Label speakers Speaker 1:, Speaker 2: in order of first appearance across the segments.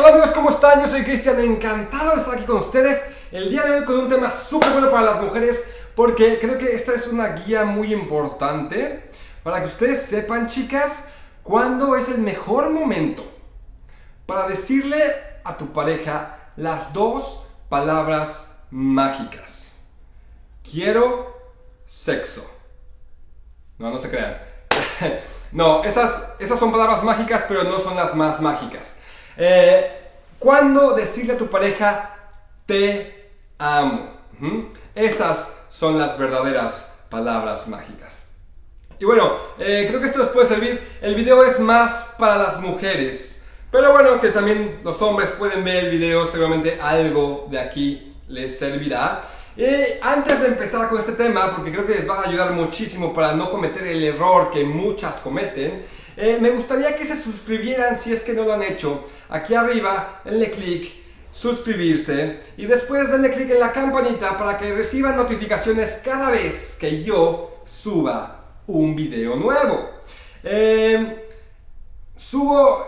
Speaker 1: Hola amigos, ¿cómo están? Yo soy Cristian, encantado de estar aquí con ustedes el día de hoy con un tema súper bueno para las mujeres porque creo que esta es una guía muy importante para que ustedes sepan, chicas, cuándo es el mejor momento para decirle a tu pareja las dos palabras mágicas. Quiero sexo. No, no se crean. no, esas, esas son palabras mágicas, pero no son las más mágicas. Eh, ¿Cuándo decirle a tu pareja te amo? Esas son las verdaderas palabras mágicas. Y bueno, eh, creo que esto les puede servir. El video es más para las mujeres. Pero bueno, que también los hombres pueden ver el video. Seguramente algo de aquí les servirá. Eh, antes de empezar con este tema, porque creo que les va a ayudar muchísimo para no cometer el error que muchas cometen, eh, me gustaría que se suscribieran si es que no lo han hecho. Aquí arriba, denle clic, suscribirse y después denle clic en la campanita para que reciban notificaciones cada vez que yo suba un video nuevo. Eh, subo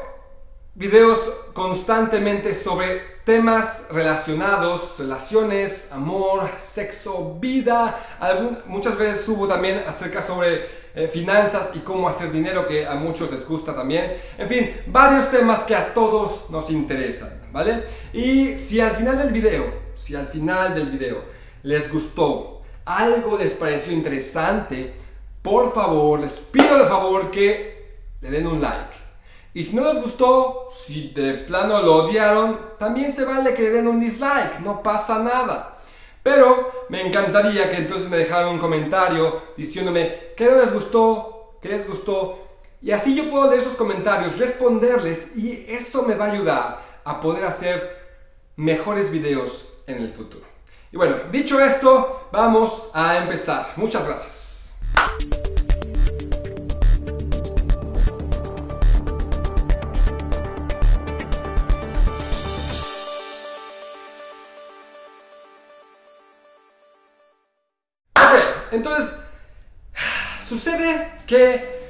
Speaker 1: videos constantemente sobre temas relacionados, relaciones, amor, sexo, vida. muchas veces subo también acerca sobre eh, finanzas y cómo hacer dinero, que a muchos les gusta también. En fin, varios temas que a todos nos interesan, ¿vale? Y si al final del video, si al final del video les gustó, algo les pareció interesante, por favor, les pido de favor que le den un like y si no les gustó, si de plano lo odiaron, también se vale que le den un dislike, no pasa nada. Pero me encantaría que entonces me dejaran un comentario diciéndome qué no les gustó, qué les gustó. Y así yo puedo leer esos comentarios, responderles y eso me va a ayudar a poder hacer mejores videos en el futuro. Y bueno, dicho esto, vamos a empezar. Muchas gracias. Entonces, sucede que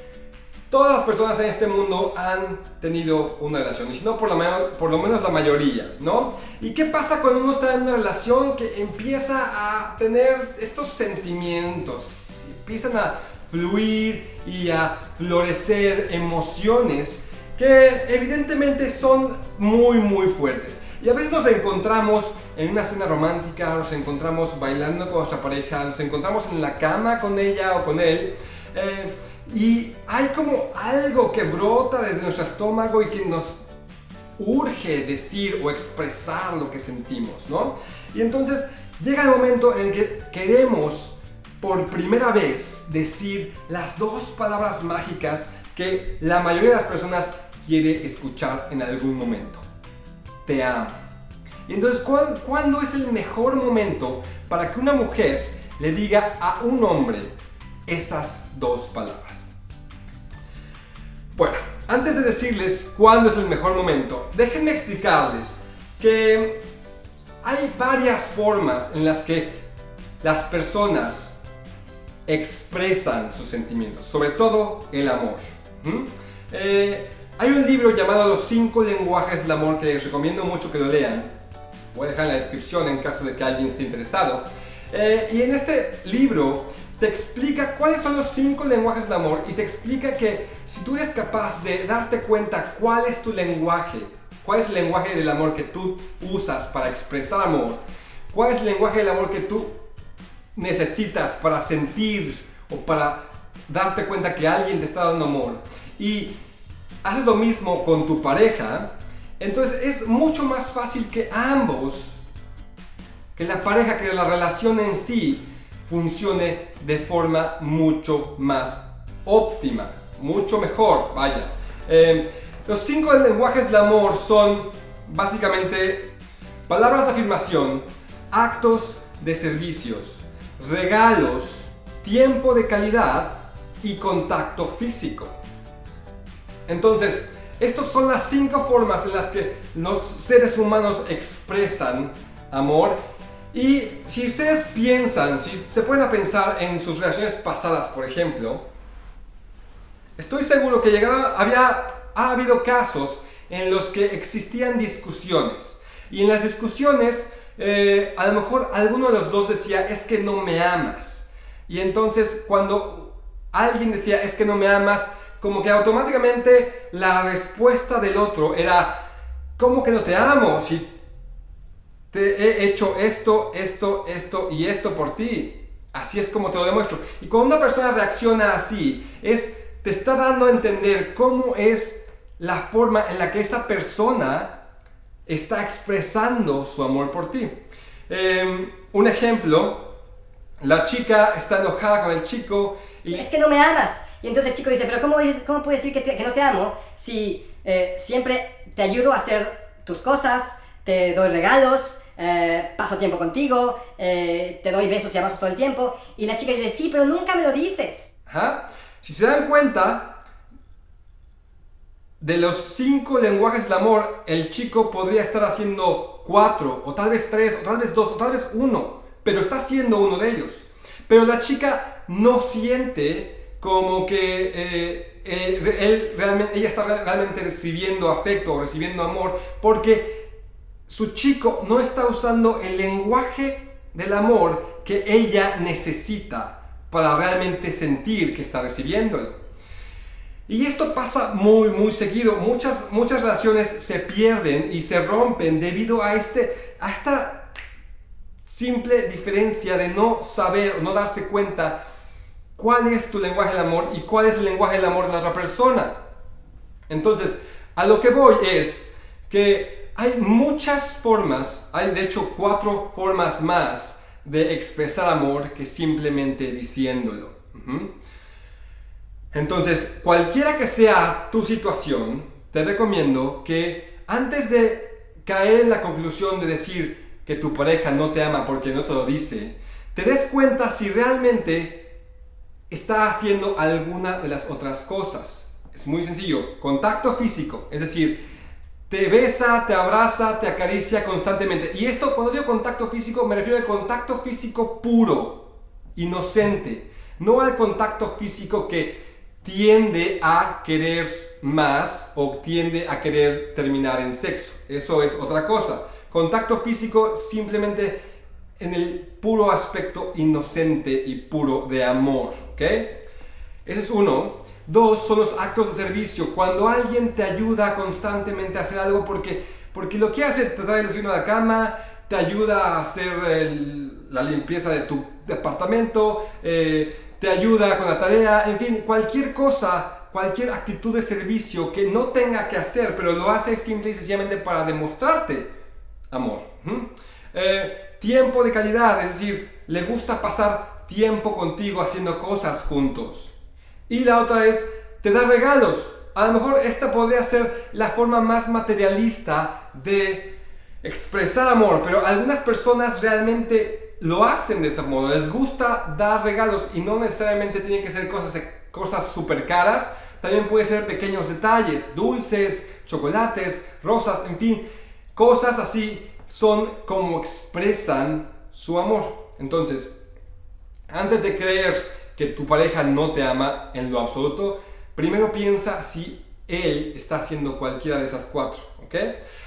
Speaker 1: todas las personas en este mundo han tenido una relación, y si no, por por lo menos la mayoría, ¿no? ¿Y qué pasa cuando uno está en una relación que empieza a tener estos sentimientos? Empiezan a fluir y a florecer emociones que evidentemente son muy muy fuertes. Y a veces nos encontramos en una cena romántica, nos encontramos bailando con nuestra pareja, nos encontramos en la cama con ella o con él. Eh, y hay como algo que brota desde nuestro estómago y que nos urge decir o expresar lo que sentimos, ¿no? Y entonces llega el momento en el que queremos por primera vez decir las dos palabras mágicas que la mayoría de las personas quiere escuchar en algún momento te amo. Y entonces, ¿cuándo, es el mejor momento para que una mujer le diga a un hombre esas dos palabras? Bueno, antes de decirles cuándo es el mejor momento, déjenme explicarles que hay varias formas en las que las personas expresan sus sentimientos, sobre todo el amor. Hay un libro llamado Los 5 lenguajes del amor que les recomiendo mucho que lo lean. Voy a dejar en la descripción en caso de que alguien esté interesado. Eh, y en este libro te explica cuáles son los 5 lenguajes del amor y te explica que si tú eres capaz de darte cuenta cuál es tu lenguaje, cuál es el lenguaje del amor que tú usas para expresar amor, cuál es el lenguaje del amor que tú necesitas para sentir o para darte cuenta que alguien te está dando amor y haces lo mismo con tu pareja, entonces es mucho más fácil que ambos, que la pareja, que la relación en sí funcione de forma mucho más óptima, mucho mejor, vaya. Em, los cinco lenguajes del amor son básicamente palabras de afirmación, actos de servicios, regalos, tiempo de calidad y contacto físico. Entonces, estas son las cinco formas en las que los seres humanos expresan amor y si ustedes piensan, si se pueden pensar en sus relaciones pasadas, por ejemplo, estoy seguro que llegaba, había, ha habido casos en los que existían discusiones. Y en las discusiones, eh, a lo mejor alguno de los dos decía, es que no me amas. Y entonces cuando alguien decía, es que no me amas, como que automáticamente la respuesta del otro era, ¿cómo que no te amo? Si te he hecho esto, esto, esto y esto por ti. Así es como te lo demuestro. Y cuando una persona reacciona así, es, te está dando a entender cómo es la forma en la que esa persona está expresando su amor por ti. Em, un ejemplo, la chica está enojada con el chico y...
Speaker 2: Es que no me amas. Y entonces el chico dice, pero ¿cómo, dices, cómo puedes decir que, no te amo si eh, siempre te ayudo a hacer tus cosas, te doy regalos, eh, paso tiempo contigo, eh, te doy besos y abrazos todo el tiempo. Y la chica dice, sí, pero nunca me lo dices.
Speaker 1: Si se dan cuenta, de los cinco lenguajes del amor, el chico podría estar haciendo cuatro, o tal vez tres, o tal vez dos, o tal vez uno, pero está haciendo uno de ellos. Pero la chica no siente como que eh, él realmente, ella está realmente recibiendo afecto o recibiendo amor, porque su chico no está usando el lenguaje del amor que ella necesita para realmente sentir que está recibiéndolo. Y esto pasa muy, muy seguido. Muchas, muchas relaciones se pierden y se rompen debido a, este, a esta simple diferencia de no saber o no darse cuenta cuál es tu lenguaje del amor y cuál es el lenguaje del amor de la otra persona. Entonces, a lo que voy es que hay muchas formas, hay de hecho cuatro formas más de expresar amor que simplemente diciéndolo. Entonces, cualquiera que sea tu situación, te recomiendo que antes de caer en la conclusión de decir que tu pareja no te ama porque no te lo dice, te des cuenta si realmente está haciendo alguna de las otras cosas. Es muy sencillo, contacto físico, es decir, te besa, te abraza, te acaricia constantemente. Y esto, cuando digo contacto físico, me refiero al contacto físico puro, inocente. No al contacto físico que tiende a querer más o tiende a querer terminar en sexo. Eso es otra cosa. Contacto físico simplemente en el puro aspecto inocente y puro de amor. ¿Ok? Ese es uno. Dos son los actos de servicio. Cuando alguien te ayuda constantemente a hacer algo porque, porque lo que hace, te trae el a la cama, te ayuda a hacer la limpieza de tu departamento, eh, te ayuda con la tarea, en fin, cualquier cosa, cualquier actitud de servicio que no tenga que hacer, pero lo hace simple y sencillamente para demostrarte amor. Eh, tiempo de calidad, es decir, le gusta pasar tiempo contigo haciendo cosas juntos. Y la otra es, te da regalos. A lo mejor esta podría ser la forma más materialista de expresar amor, pero algunas personas realmente lo hacen de ese modo. Les gusta dar regalos y no necesariamente tienen que ser cosas, cosas super caras. También puede ser pequeños detalles, dulces, chocolates, rosas, en fin. Cosas así son como expresan su amor. Entonces, antes de creer que tu pareja no te ama en lo absoluto, primero piensa si él está haciendo cualquiera de esas cuatro, ¿ok?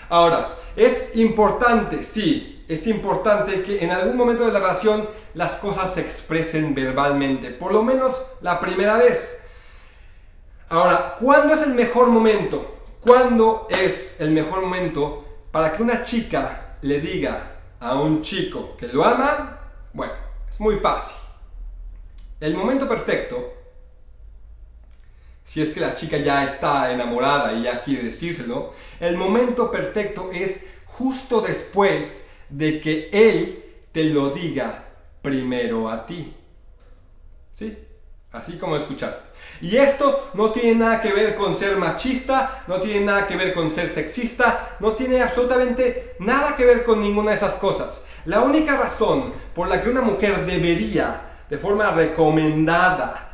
Speaker 1: Ahora, es importante, sí, es importante que en algún momento de la relación las cosas se expresen verbalmente, por lo menos la primera vez. Ahora, ¿cuándo es el mejor momento? ¿Cuándo es el mejor momento para que una chica le diga a un chico que lo ama? Bueno, es muy fácil. El momento perfecto, si es que la chica ya está enamorada y ya quiere decírselo, el momento perfecto es justo después de que él te lo diga primero a ti. ¿Sí? Así como escuchaste. Y esto no tiene nada que ver con ser machista, no tiene nada que ver con ser sexista, no tiene absolutamente nada que ver con ninguna de esas cosas. La única razón por la que una mujer debería de forma recomendada.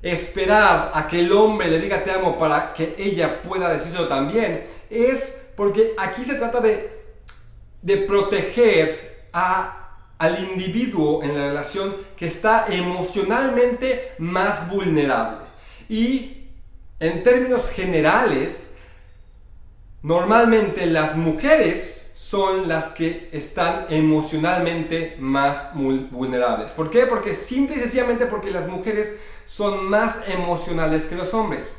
Speaker 1: Esperar a que el hombre le diga te amo para que ella pueda decirlo también es porque aquí se trata de, de proteger a, al individuo en la relación que está emocionalmente más vulnerable. Y en términos generales, normalmente las mujeres son las que están emocionalmente más vulnerables. ¿Por qué? Porque simple y sencillamente porque las mujeres son más emocionales que los hombres.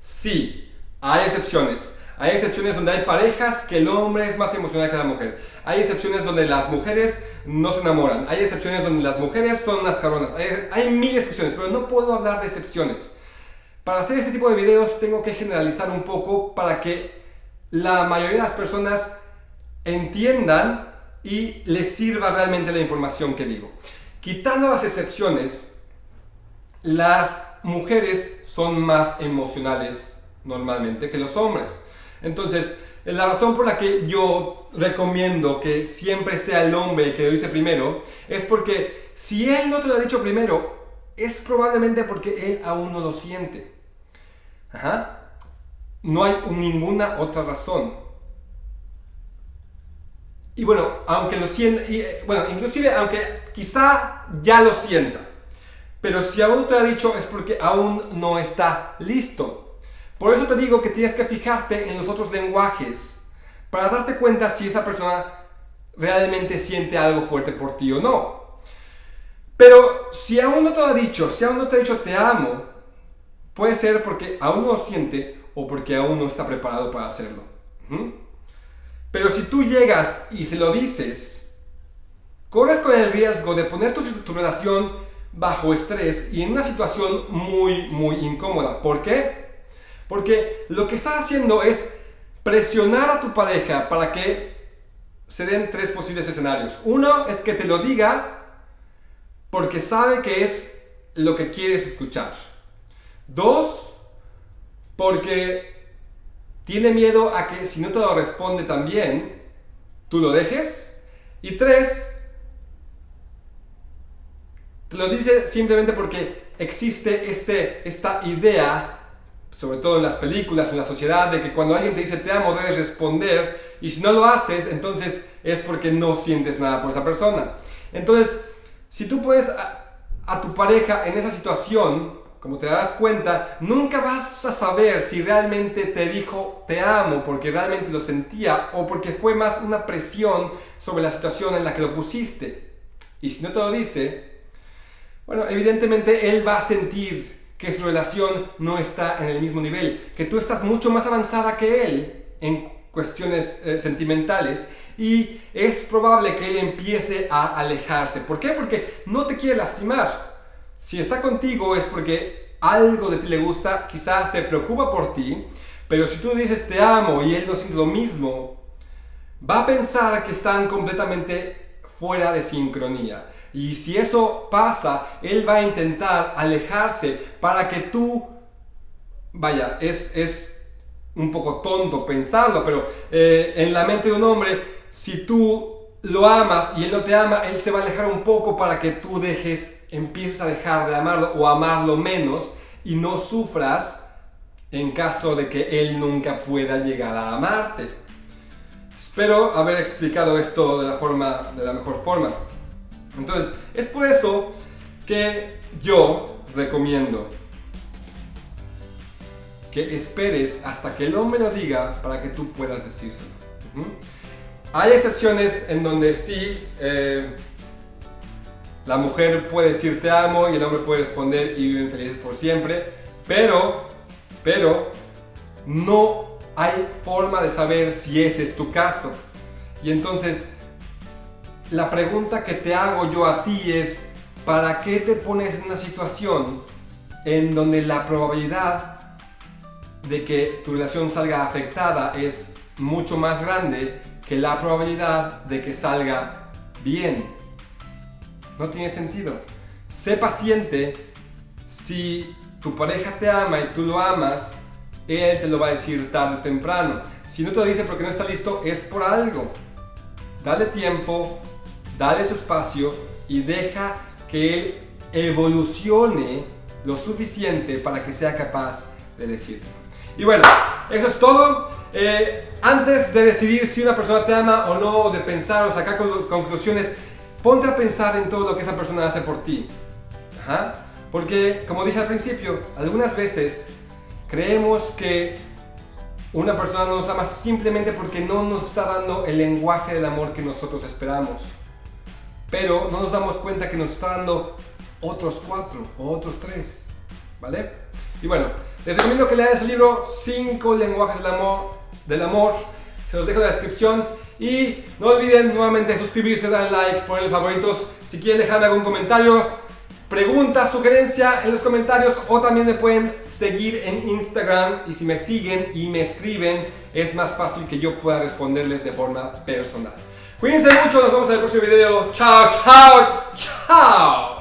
Speaker 1: Sí, hay excepciones. Hay excepciones donde hay parejas que el hombre es más emocional que la mujer. Hay excepciones donde las mujeres no se enamoran. Hay excepciones donde las mujeres son unas cabronas. Hay, hay mil excepciones, pero no puedo hablar de excepciones. Para hacer este tipo de videos tengo que generalizar un poco para que la mayoría de las personas entiendan y les sirva realmente la información que digo. Quitando las excepciones, las mujeres son más emocionales normalmente que los hombres. Entonces, la razón por la que yo recomiendo que siempre sea el hombre el que lo dice primero es porque si él no te lo ha dicho primero, es probablemente porque él aún no lo siente. No hay ninguna otra razón. Y bueno, aunque lo sienta, eh, bueno, inclusive aunque quizá ya lo sienta, pero si aún te ha dicho es porque aún no está listo. Por eso te digo que tienes que fijarte en los otros lenguajes para darte cuenta si esa persona realmente siente algo fuerte por ti o no. Pero si aún no te lo ha dicho, si aún no te ha dicho te amo, puede ser porque aún no lo siente o porque aún no está preparado para hacerlo. Pero si tú llegas y se lo dices, corres con el riesgo de poner tu, tu relación bajo estrés y en una situación muy, muy incómoda. ¿Por qué? Porque lo que estás haciendo es presionar a tu pareja para que se den tres posibles escenarios. Uno es que te lo diga porque sabe que es lo que quieres escuchar. Dos, porque tiene miedo a que si no te lo responde también, tú lo dejes. Y tres, te lo dice simplemente porque existe este, esta idea, sobre todo en las películas, en la sociedad, de que cuando alguien te dice te amo debes responder y si no lo haces, entonces es porque no sientes nada por esa persona. Entonces, si tú puedes a, tu pareja en esa situación, como te das cuenta, nunca vas a saber si realmente te dijo te amo porque realmente lo sentía o porque fue más una presión sobre la situación en la que lo pusiste. Y si no te lo dice, bueno, evidentemente él va a sentir que su relación no está en el mismo nivel, que tú estás mucho más avanzada que él en cuestiones eh, sentimentales y es probable que él empiece a alejarse. ¿Por qué? Porque no te quiere lastimar. Si está contigo es porque algo de ti le gusta, quizás se preocupa por ti, pero si tú dices te amo y él no siente lo mismo, va a pensar que están completamente fuera de sincronía. Y si eso pasa, él va a intentar alejarse para que tú, vaya, es, es un poco tonto pensarlo, pero eh, en la mente de un hombre, si tú lo amas y él no te ama, él se va a alejar un poco para que tú dejes, empieces a dejar de amarlo o amarlo menos y no sufras en caso de que él nunca pueda llegar a amarte. Espero haber explicado esto de la, forma, de la mejor forma. Entonces, es por eso que yo recomiendo que esperes hasta que el hombre lo diga para que tú puedas decírselo. Hay excepciones en donde sí eh, la mujer puede decir te amo y el hombre puede responder y viven felices por siempre, pero, pero no hay forma de saber si ese es tu caso. Y entonces la pregunta que te hago yo a ti es, ¿para qué te pones en una situación en donde la probabilidad de que tu relación salga afectada es mucho más grande que la probabilidad de que salga bien? No tiene sentido. Sé paciente. Si tu pareja te ama y tú lo amas, él te lo va a decir tarde o temprano. Si no te lo dice porque no está listo, es por algo. Dale tiempo, dale su espacio y deja que él evolucione lo suficiente para que sea capaz de decirlo. Y bueno, eso es todo. Eh, antes de decidir si una persona te ama o no, de pensar o sacar conclusiones, ponte a pensar en todo lo que esa persona hace por ti. Porque, como dije al principio, algunas veces creemos que una persona no nos ama simplemente porque no nos está dando el lenguaje del amor que nosotros esperamos. Pero no nos damos cuenta que nos está dando otros cuatro o otros tres. ¿Vale? Y bueno, les recomiendo que lean ese libro, 5 lenguajes del amor, del amor. Se los dejo en la descripción. Y no olviden nuevamente suscribirse, dar like, poner favoritos. Si quieren dejarme algún comentario, pregunta, sugerencia en los comentarios o también me pueden seguir en Instagram y si me siguen y me escriben es más fácil que yo pueda responderles de forma personal. Cuídense mucho, nos vemos en el próximo video. Chao, chao, chao.